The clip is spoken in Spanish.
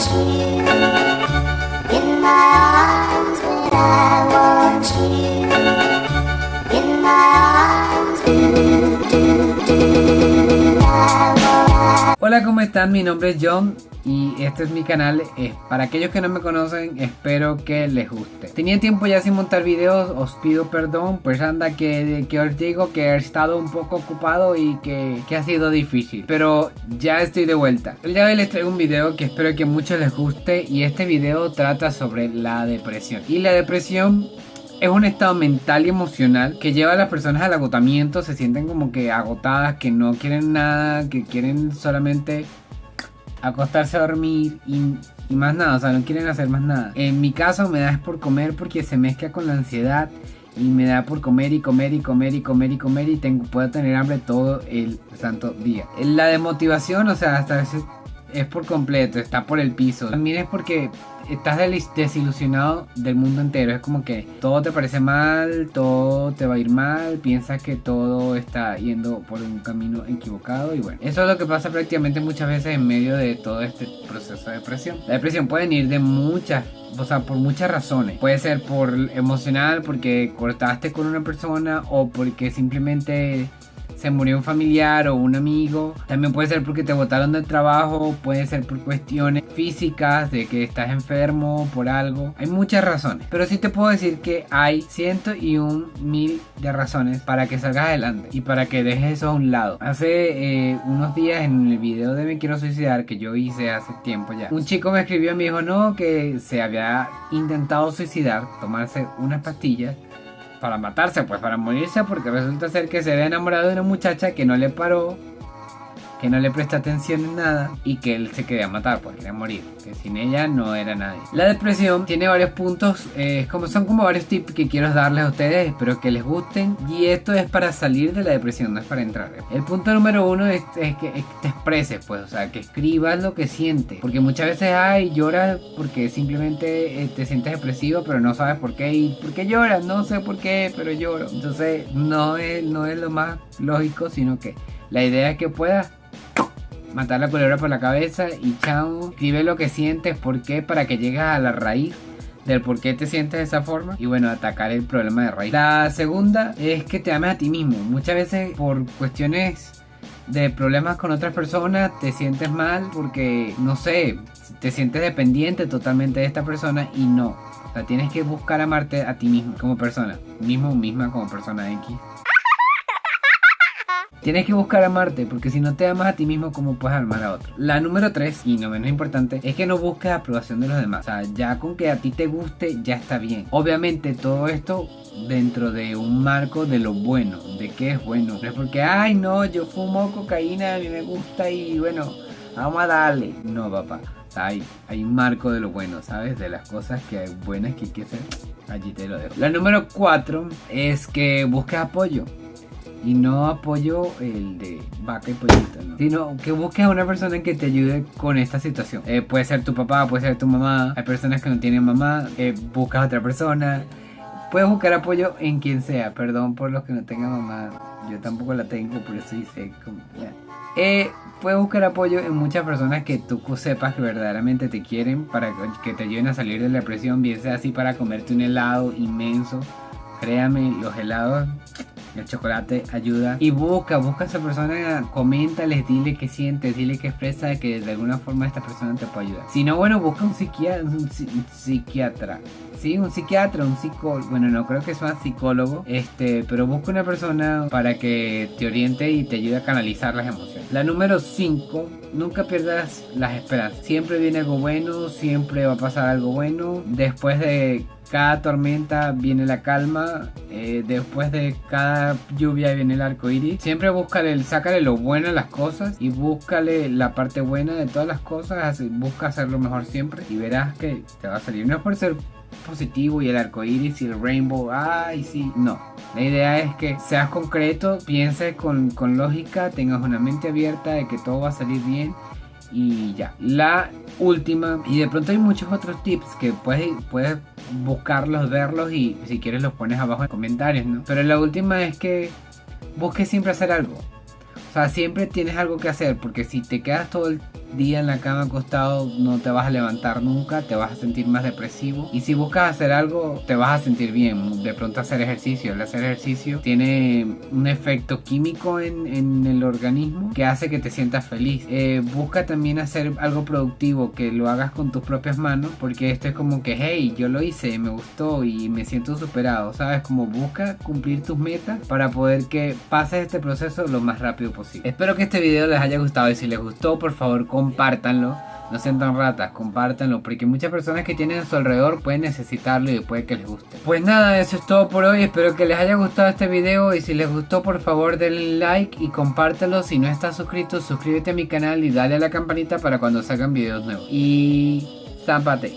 Thank you. Hola, ¿cómo están? Mi nombre es John y este es mi canal. Para aquellos que no me conocen, espero que les guste. Tenía tiempo ya sin montar videos, os pido perdón, pues anda que, que os digo que he estado un poco ocupado y que, que ha sido difícil. Pero ya estoy de vuelta. El día de hoy les traigo un video que espero que muchos les guste y este video trata sobre la depresión. Y la depresión es un estado mental y emocional que lleva a las personas al agotamiento, se sienten como que agotadas, que no quieren nada, que quieren solamente acostarse a dormir y, más nada, o sea, no quieren hacer más nada. En mi caso me da es por comer porque se mezcla con la ansiedad y me da por comer y comer y comer y comer y comer y tengo, puedo tener hambre todo el santo día. La desmotivación, o sea, hasta veces es por completo, está por el piso. También es porque estás desilusionado del mundo entero. Es como que todo te parece mal, todo te va a ir mal, piensas que todo está yendo por un camino equivocado y bueno. Eso es lo que pasa prácticamente muchas veces en medio de todo este proceso de depresión. La depresión puede venir de muchas o sea, por muchas razones. Puede ser por emocional, porque cortaste con una persona o porque simplemente se murió un familiar o un amigo. También puede ser porque te botaron del trabajo, puede ser por cuestiones físicas, de que estás enfermo por algo. Hay muchas razones. Pero sí te puedo decir que hay ciento y un mil de razones para que salgas adelante y para que dejes eso a un lado. Hace eh, unos días en el video de Me Quiero Suicidar que yo hice hace tiempo ya, un chico me escribió y me dijo no, que se había intentado suicidar, tomarse unas pastillas para matarse, pues para morirse, porque resulta ser que se había enamorado de una muchacha que no le paró, que no le presta atención en nada y que él se quería matar, pues quería morir, que sin ella no era nadie. La depresión tiene varios puntos, eh, como son como varios tips que quiero darles a ustedes, espero que les gusten y esto es para salir de la depresión, no es para entrar. El punto número uno es, que es que te expreses, pues, o sea, que escribas lo que sientes, porque muchas veces ay lloras porque simplemente eh, te sientes depresivo, pero no sabes por qué y por qué lloras, no sé por qué, pero lloro. Entonces no es no es lo más lógico, sino que la idea es que puedas matar la culebra por la cabeza y chao, escribe lo que sientes, por qué, para que llegues a la raíz del por qué te sientes de esa forma y bueno, atacar el problema de raíz. La segunda es que te ames a ti mismo. Muchas veces por cuestiones de problemas con otras personas te sientes mal porque, no sé, te sientes dependiente totalmente de esta persona y no. O sea, tienes que buscar amarte a ti mismo como persona, mismo misma como persona X. Tienes que buscar amarte, porque si no te amas a ti mismo, ¿cómo puedes amar a otro? La número 3, y no menos importante, es que no busques aprobación de los demás. O sea, ya con que a ti te guste, ya está bien. Obviamente, todo esto dentro de un marco de lo bueno, de qué es bueno. No es porque, ay, no, yo fumo cocaína, a mí me gusta y bueno, vamos a darle. No, papá. Hay, hay un marco de lo bueno, ¿sabes? De las cosas que hay buenas que hay que hacer. Allí te lo dejo. La número 4 es que busques apoyo. Y no apoyo el de vaca y pollito, ¿no? Sino que busques a una persona que te ayude con esta situación. Eh, puede ser tu papá, puede ser tu mamá. Hay personas que no tienen mamá. Eh, buscas a otra persona. Puedes buscar apoyo en quien sea. Perdón por los que no tengan mamá. Yo tampoco la tengo, por eso hice como... Eh, puedes buscar apoyo en muchas personas que tú sepas que verdaderamente te quieren para que te ayuden a salir de la depresión, bien sea así para comerte un helado inmenso. Créame, los helados el chocolate ayuda. Y busca, busca a esa persona, coméntales, dile qué sientes, dile qué expresa, que de alguna forma esta persona te puede ayudar. Si no, bueno, busca un psiquiatra, un, psi- un psiquiatra. Sí, un psiquiatra, un psicólogo. Bueno, no creo que sea psicólogo. Este, pero busca una persona para que te oriente y te ayude a canalizar las emociones. La número 5, nunca pierdas las esperanzas. Siempre viene algo bueno, siempre va a pasar algo bueno. Después de cada tormenta viene la calma, eh, después de cada lluvia viene el arco iris. Siempre búscale, sácale lo bueno a las cosas y búscale la parte buena de todas las cosas. Busca hacerlo mejor siempre y verás que te va a salir. No es por ser positivo y el arco iris y el rainbow, ay, sí, no. La idea es que seas concreto, pienses con, con lógica, tengas una mente abierta de que todo va a salir bien y ya. La última, y de pronto hay muchos otros tips que puedes, puedes buscarlos, verlos y si quieres los pones abajo en comentarios, ¿no? Pero la última es que busques siempre hacer algo. O sea, siempre tienes algo que hacer porque si te quedas todo el día en la cama acostado no te vas a levantar nunca, te vas a sentir más depresivo. Y si buscas hacer algo, te vas a sentir bien. De pronto hacer ejercicio. El hacer ejercicio tiene un efecto químico en, en el organismo que hace que te sientas feliz. Eh, busca también hacer algo productivo, que lo hagas con tus propias manos, porque esto es como que, hey, yo lo hice, me gustó y me siento superado, ¿sabes? Como busca cumplir tus metas para poder que pases este proceso lo más rápido posible. Espero que este video les haya gustado y si les gustó, por favor, compártanlo. No sean tan ratas, compártanlo, porque muchas personas que tienen a su alrededor pueden necesitarlo y puede que les guste. Pues nada, eso es todo por hoy, espero que les haya gustado este video y si les gustó por favor denle like y compártelo. Si no estás suscrito, suscríbete a mi canal y dale a la campanita para cuando salgan videos nuevos. Y... ¡Zámpate!